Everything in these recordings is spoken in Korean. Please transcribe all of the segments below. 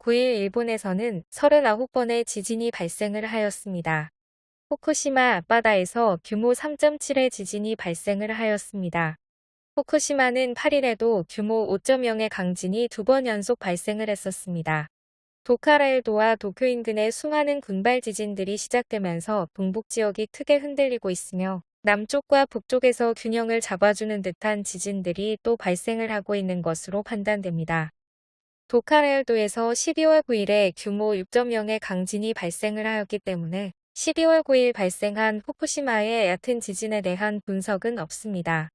9일 일본에서는 39번의 지진이 발생을 하였습니다. 후쿠시마 앞바다에서 규모 3.7의 지진이 발생을 하였습니다. 후쿠시마는 8일에도 규모 5.0의 강진이 두 번 연속 발생을 했었습니다. 도카라일도와 도쿄 인근의 수많은 군발 지진들이 시작되면서 동북 지역이 크게 흔들리고 있으며 남쪽과 북쪽에서 균형을 잡아주는 듯한 지진들이 또 발생을 하고 있는 것으로 판단됩니다. 도카라일도에서 12월 9일에 규모 6.0의 강진이 발생을 하였기 때문에 12월 9일 발생한 후쿠시마의 얕은 지진에 대한 분석은 없습니다.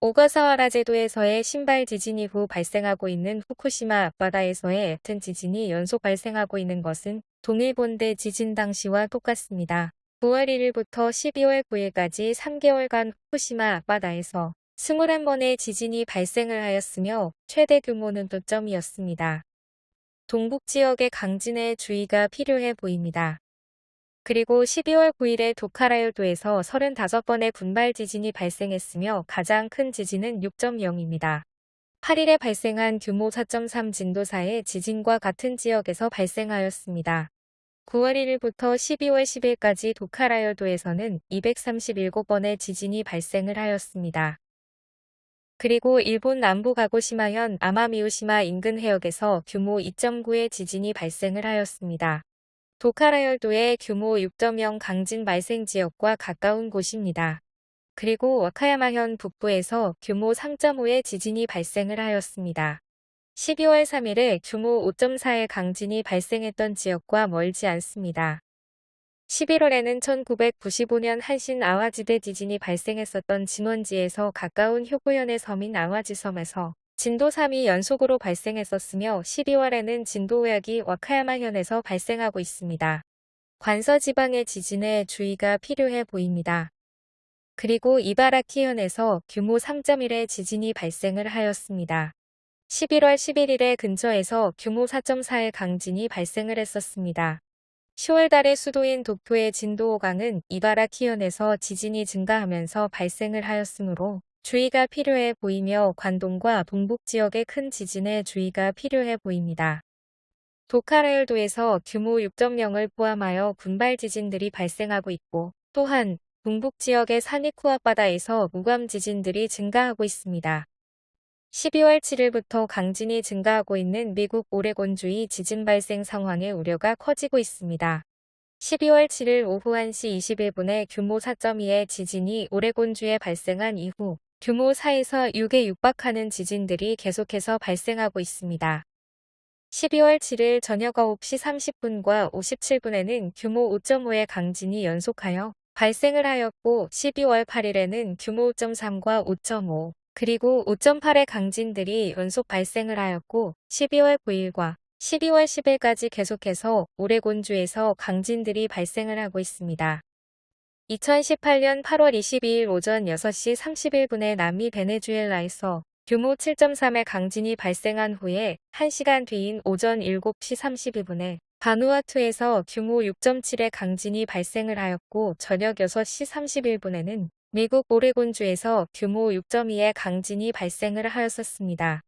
오가사와라 제도에서의 신발 지진 이후 발생하고 있는 후쿠시마 앞바다에서의 얕은 지진이 연속 발생하고 있는 것은 동일본대 지진 당시와 똑같습니다. 9월 1일부터 12월 9일까지 3개월간 후쿠시마 앞바다에서 21번의 지진이 발생을 하였으며 최대 규모는 도점이었습니다. 동북 지역의 강진에 주의가 필요해 보입니다. 그리고 12월 9일에 도카라요도에서 35번의 군발 지진이 발생했으며 가장 큰 지진은 6.0입니다. 8일에 발생한 규모 4.3 진도사의 지진과 같은 지역에서 발생하였습니다. 9월 1일부터 12월 10일까지 도카라열도에서는 237번의 지진이 발생을 하였습니다. 그리고 일본 남부 가고시마현 아마미우시마 인근 해역에서 규모 2.9의 지진이 발생을 하였습니다. 도카라열도의 규모 6.0 강진 발생 지역과 가까운 곳입니다. 그리고 와카야마현 북부에서 규모 3.5의 지진이 발생을 하였습니다. 12월 3일에 규모 5.4의 강진이 발생했던 지역과 멀지 않습니다. 11월에는 1995년 한신 아와지대 지진이 발생했었던 진원지에서 가까운 효구현의 섬인 아와지섬에서 진도 3이 연속으로 발생했었으며 12월에는 진도 5약이 와카야마현에서 발생하고 있습니다. 관서 지방의 지진에 주의가 필요해 보입니다. 그리고 이바라키현에서 규모 3.1의 지진이 발생을 하였습니다. 11월 11일에 근처에서 규모 4.4의 강진이 발생을 했었습니다. 10월 달에 수도인 도쿄의 진도 5강은 이바라키현에서 지진이 증가하면서 발생을 하였으므로 주의가 필요해 보이며 관동과 동북 지역의 큰 지진에 주의가 필요해 보입니다. 도카라열도에서 규모 6.0을 포함하여 군발 지진들이 발생하고 있고 또한 동북 지역의 산이쿠 앞바다에서 무감 지진들이 증가하고 있습니다. 12월 7일부터 강진이 증가하고 있는 미국 오레곤주의 지진 발생 상황의 우려가 커지고 있습니다. 12월 7일 오후 1시 21분에 규모 4.2의 지진이 오레곤주에 발생한 이후 규모 4에서 6에 육박하는 지진들이 계속해서 발생하고 있습니다. 12월 7일 저녁 9시 30분과 57분에는 규모 5.5의 강진이 연속하여 발생을 하였고 12월 8일에는 규모 5.3과 5.5, 그리고 5.8의 강진들이 연속 발생을 하였고 12월 9일과 12월 10일까지 계속해서 오레곤주에서 강진들이 발생을 하고 있습니다. 2018년 8월 22일 오전 6시 31분에 남미 베네수엘라에서 규모 7.3의 강진이 발생한 후에 1시간 뒤인 오전 7시 32분에 바누아투에서 규모 6.7의 강진이 발생을 하였고 저녁 6시 31분에는 미국 오레곤주에서 규모 6.2의 강진이 발생을 하였었습니다.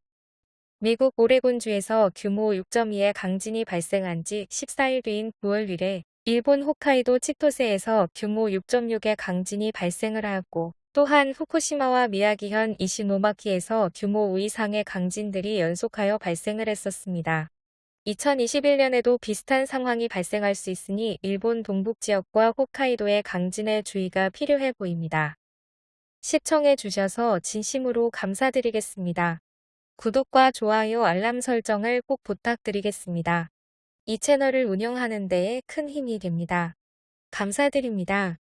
미국 오레곤주에서 규모 6.2의 강진이 발생한 지 14일 뒤인 9월 1일에 일본 홋카이도 치토세에서 규모 6.6의 강진이 발생을 하였고 또한 후쿠시마와 미야기현 이시노마키에서 규모 5 이상의 강진들이 연속하여 발생을 했었습니다. 2021년에도 비슷한 상황이 발생할 수 있으니 일본 동북 지역과 홋카이도의 강진에 주의가 필요해 보입니다. 시청해 주셔서 진심으로 감사드리겠습니다. 구독과 좋아요 알람 설정을 꼭 부탁드리겠습니다. 이 채널을 운영하는 데에 큰 힘이 됩니다. 감사드립니다.